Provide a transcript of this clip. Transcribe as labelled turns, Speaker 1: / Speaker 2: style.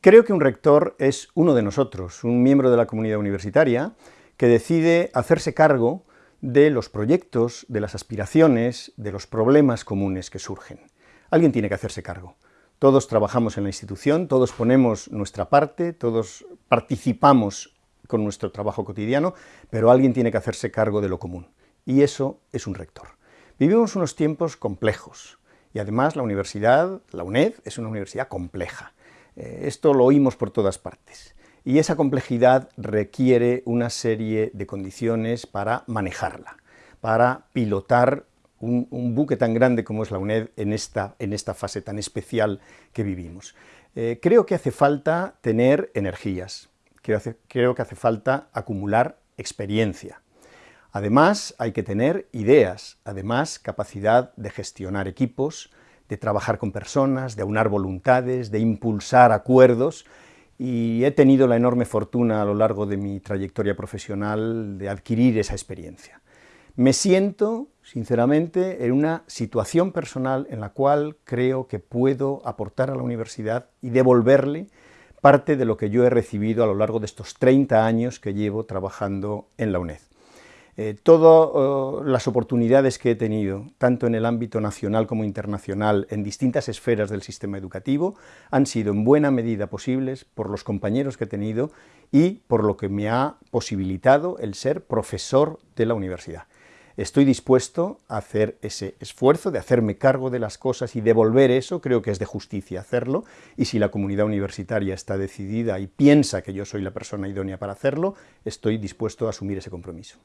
Speaker 1: Creo que un rector es uno de nosotros, un miembro de la comunidad universitaria, que decide hacerse cargo de los proyectos, de las aspiraciones, de los problemas comunes que surgen. Alguien tiene que hacerse cargo. Todos trabajamos en la institución, todos ponemos nuestra parte, todos participamos con nuestro trabajo cotidiano, pero alguien tiene que hacerse cargo de lo común, y eso es un rector. Vivimos unos tiempos complejos, y además la universidad, la UNED, es una universidad compleja. Eh, esto lo oímos por todas partes. Y esa complejidad requiere una serie de condiciones para manejarla, para pilotar un, buque tan grande como es la UNED en esta, en esta fase tan especial que vivimos. Eh, creo que hace falta tener energías, creo, creo que hace falta acumular experiencia. Además, hay que tener ideas, además, capacidad de gestionar equipos, de trabajar con personas, de aunar voluntades, de impulsar acuerdos, y he tenido la enorme fortuna a lo largo de mi trayectoria profesional de adquirir esa experiencia. Me siento, sinceramente, en una situación personal en la cual creo que puedo aportar a la universidad y devolverle parte de lo que yo he recibido a lo largo de estos 30 años que llevo trabajando en la UNED. Eh, todas las oportunidades que he tenido, tanto en el ámbito nacional como internacional, en distintas esferas del sistema educativo, han sido en buena medida posibles por los compañeros que he tenido y por lo que me ha posibilitado el ser profesor de la universidad. Estoy dispuesto a hacer ese esfuerzo de hacerme cargo de las cosas y devolver eso, creo que es de justicia hacerlo, y si la comunidad universitaria está decidida y piensa que yo soy la persona idónea para hacerlo, estoy dispuesto a asumir ese compromiso.